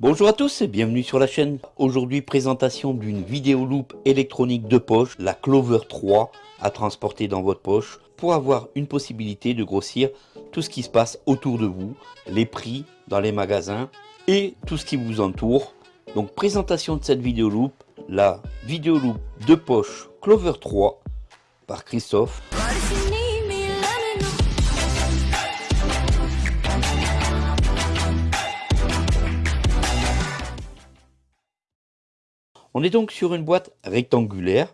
Bonjour à tous et bienvenue sur la chaîne. Aujourd'hui présentation d'une vidéo loop électronique de poche, la Clover 3 à transporter dans votre poche pour avoir une possibilité de grossir tout ce qui se passe autour de vous, les prix dans les magasins et tout ce qui vous entoure. Donc présentation de cette vidéo loop, la vidéo loop de poche Clover 3 par Christophe. On est donc sur une boîte rectangulaire.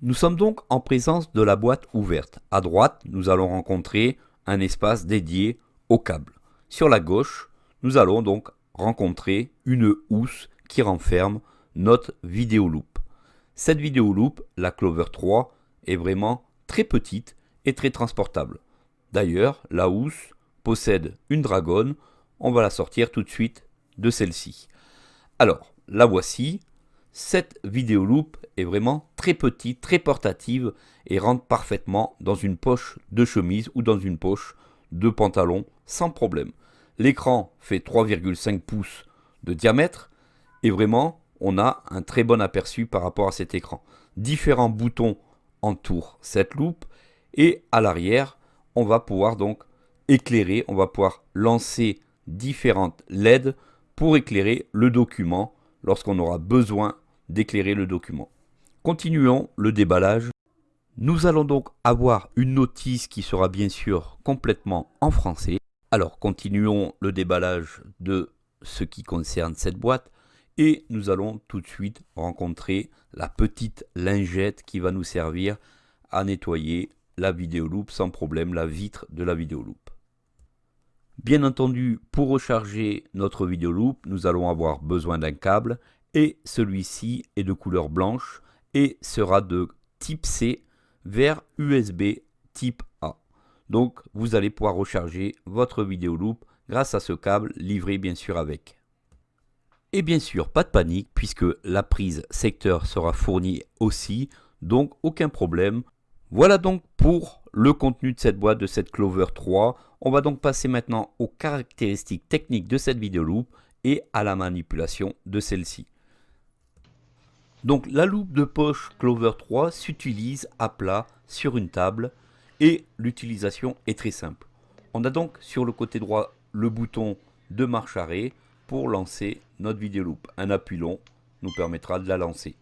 Nous sommes donc en présence de la boîte ouverte. À droite, nous allons rencontrer un espace dédié au câble. Sur la gauche, nous allons donc rencontrer une housse qui renferme notre vidéo loop. Cette vidéo loop, la Clover 3, est vraiment très petite et très transportable. D'ailleurs, la housse possède une dragonne on va la sortir tout de suite de celle-ci. Alors, la voici. Cette vidéo loop est vraiment très petite, très portative et rentre parfaitement dans une poche de chemise ou dans une poche de pantalon sans problème. L'écran fait 3,5 pouces de diamètre et vraiment on a un très bon aperçu par rapport à cet écran. Différents boutons entourent cette loupe et à l'arrière on va pouvoir donc éclairer, on va pouvoir lancer différentes LED pour éclairer le document lorsqu'on aura besoin d'éclairer le document. Continuons le déballage. Nous allons donc avoir une notice qui sera bien sûr complètement en français. Alors continuons le déballage de ce qui concerne cette boîte et nous allons tout de suite rencontrer la petite lingette qui va nous servir à nettoyer la vidéo loop sans problème, la vitre de la vidéo loop. Bien entendu, pour recharger notre vidéo loop, nous allons avoir besoin d'un câble et celui-ci est de couleur blanche et sera de type C vers USB type A. Donc vous allez pouvoir recharger votre vidéo loop grâce à ce câble livré bien sûr avec. Et bien sûr, pas de panique puisque la prise secteur sera fournie aussi, donc aucun problème. Voilà donc pour le contenu de cette boîte de cette Clover 3. On va donc passer maintenant aux caractéristiques techniques de cette vidéo loop et à la manipulation de celle-ci. Donc la loupe de poche Clover 3 s'utilise à plat sur une table et l'utilisation est très simple. On a donc sur le côté droit le bouton de marche arrêt pour lancer notre vidéo loop. Un appui long nous permettra de la lancer.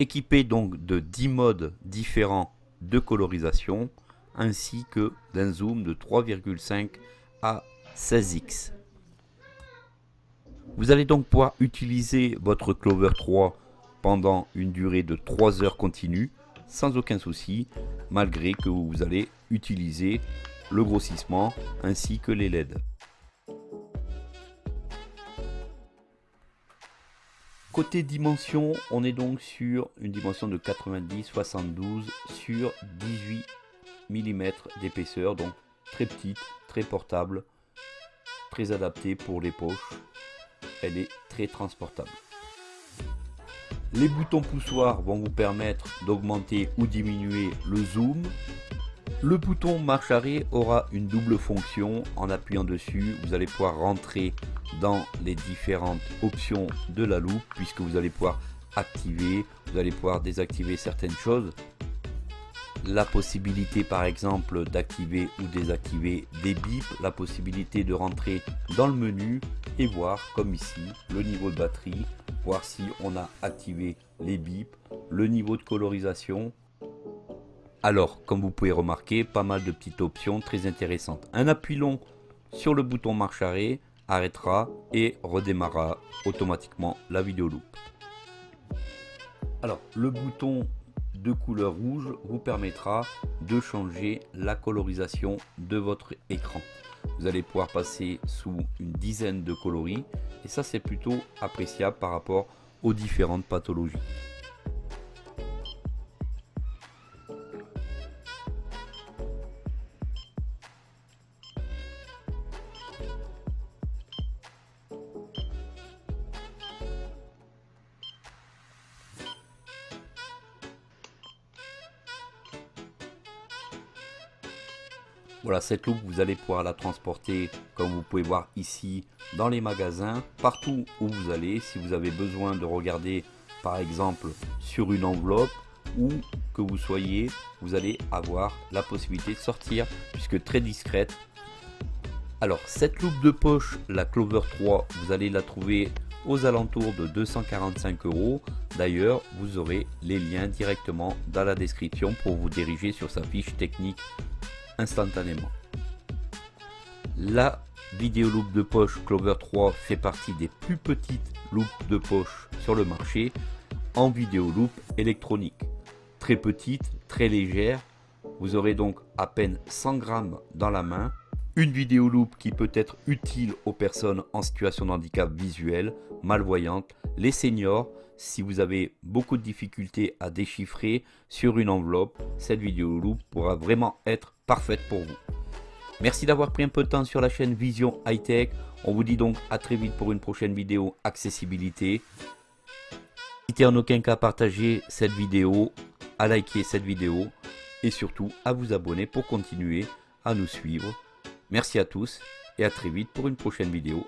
Équipé donc de 10 modes différents de colorisation, ainsi que d'un zoom de 3,5 à 16x. Vous allez donc pouvoir utiliser votre Clover 3 pendant une durée de 3 heures continues sans aucun souci, malgré que vous allez utiliser le grossissement ainsi que les LED. Côté dimension, on est donc sur une dimension de 90-72 sur 18 mm d'épaisseur, donc très petite, très portable, très adaptée pour les poches. Elle est très transportable. Les boutons poussoirs vont vous permettre d'augmenter ou diminuer le zoom. Le bouton marche arrêt aura une double fonction. En appuyant dessus, vous allez pouvoir rentrer dans les différentes options de la loupe puisque vous allez pouvoir activer, vous allez pouvoir désactiver certaines choses la possibilité par exemple d'activer ou désactiver des bips, la possibilité de rentrer dans le menu et voir comme ici le niveau de batterie, voir si on a activé les bips, le niveau de colorisation. Alors comme vous pouvez remarquer pas mal de petites options très intéressantes. Un appui long sur le bouton marche arrêt arrêtera et redémarrera automatiquement la vidéo loop. Alors le bouton de couleur rouge vous permettra de changer la colorisation de votre écran. Vous allez pouvoir passer sous une dizaine de coloris et ça c'est plutôt appréciable par rapport aux différentes pathologies. Voilà, cette loupe, vous allez pouvoir la transporter, comme vous pouvez voir ici, dans les magasins, partout où vous allez. Si vous avez besoin de regarder, par exemple, sur une enveloppe, ou que vous soyez, vous allez avoir la possibilité de sortir, puisque très discrète. Alors, cette loupe de poche, la Clover 3, vous allez la trouver aux alentours de 245 euros. D'ailleurs, vous aurez les liens directement dans la description pour vous diriger sur sa fiche technique instantanément. La vidéo loupe de poche Clover 3 fait partie des plus petites loupes de poche sur le marché en vidéo loupe électronique. Très petite, très légère, vous aurez donc à peine 100 grammes dans la main. Une vidéo loupe qui peut être utile aux personnes en situation de handicap visuel, malvoyantes, les seniors. Si vous avez beaucoup de difficultés à déchiffrer sur une enveloppe, cette vidéo loupe pourra vraiment être parfaite pour vous. Merci d'avoir pris un peu de temps sur la chaîne Vision High Tech. On vous dit donc à très vite pour une prochaine vidéo accessibilité. N'hésitez en aucun cas à partager cette vidéo, à liker cette vidéo et surtout à vous abonner pour continuer à nous suivre. Merci à tous et à très vite pour une prochaine vidéo